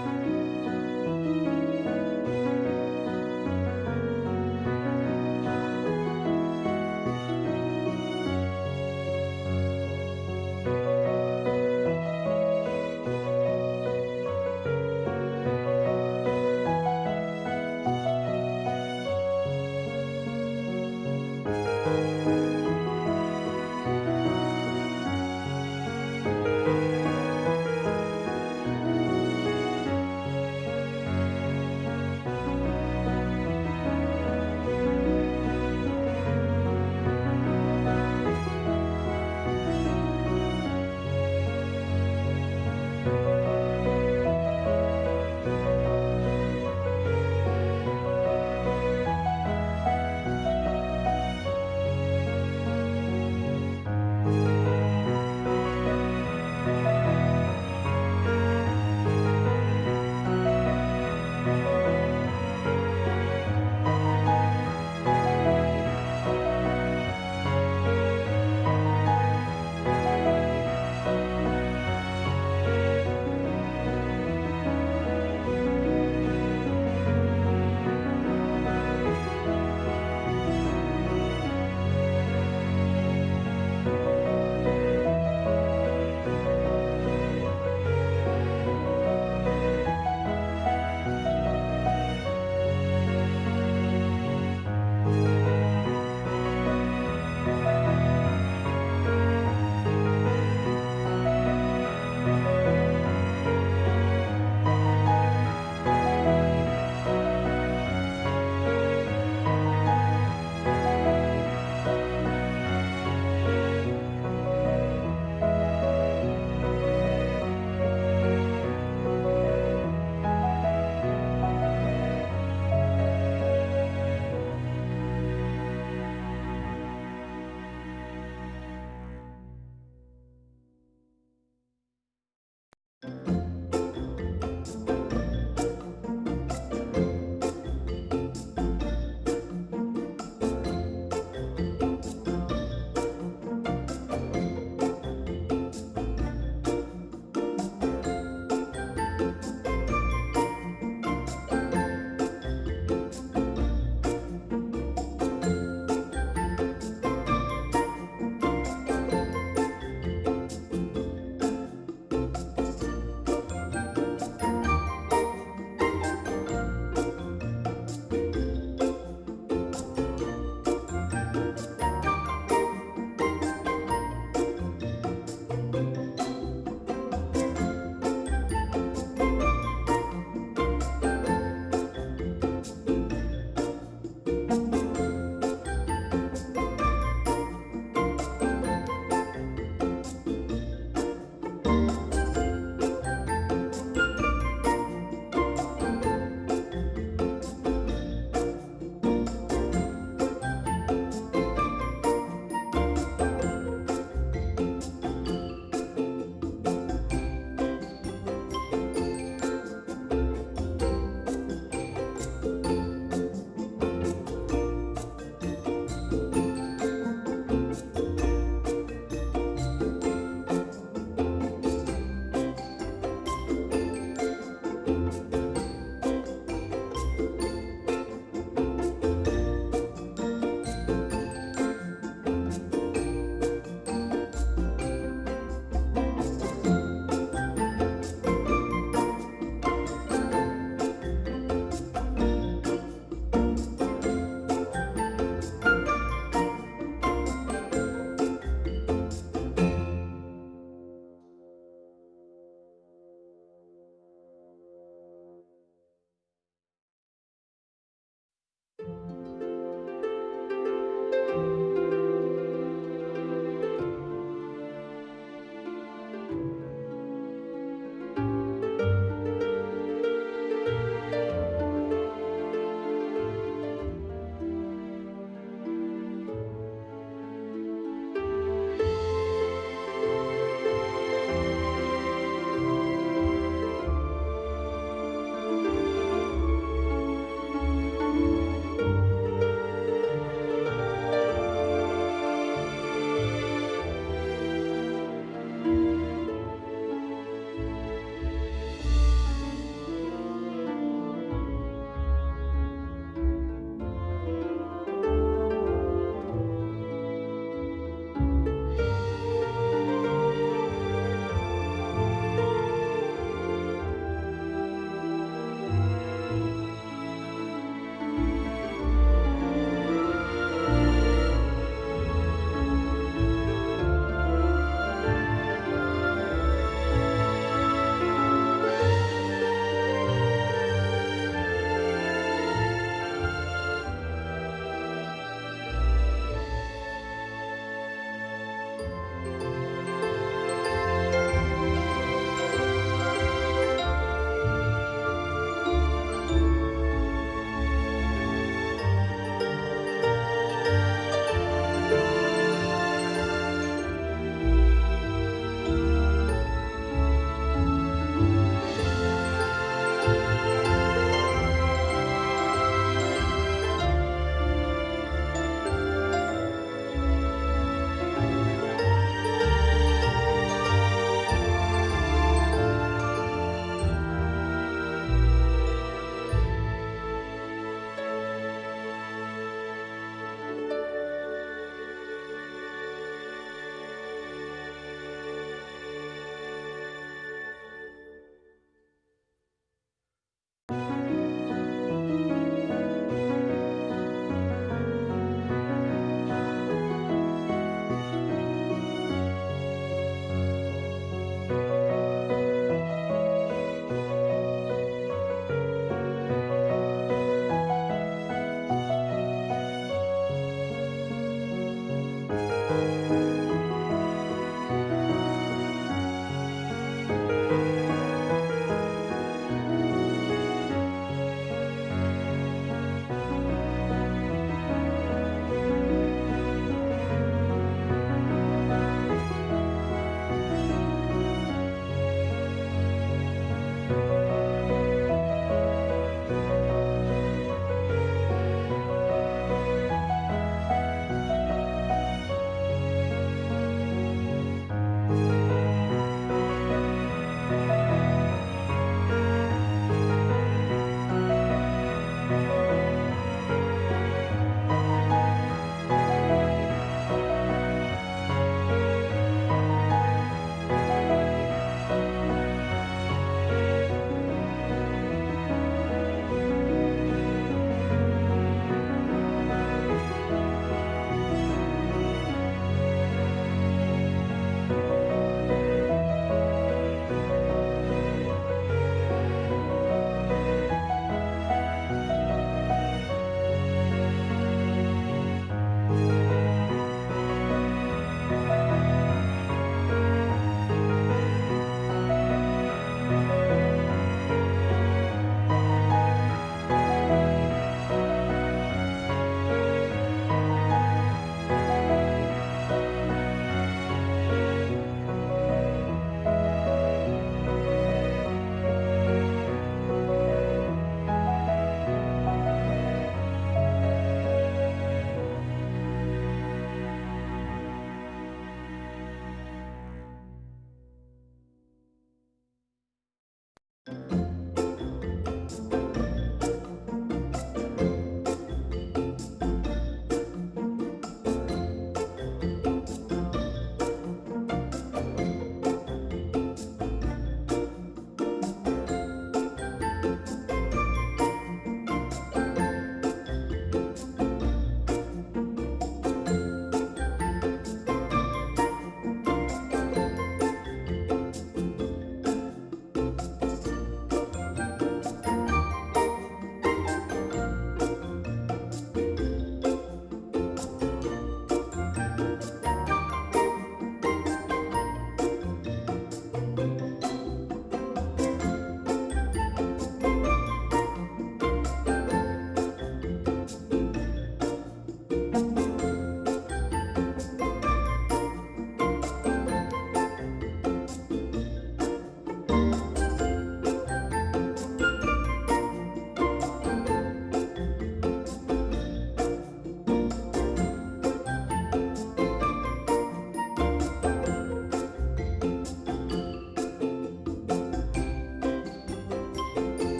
Bye.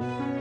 You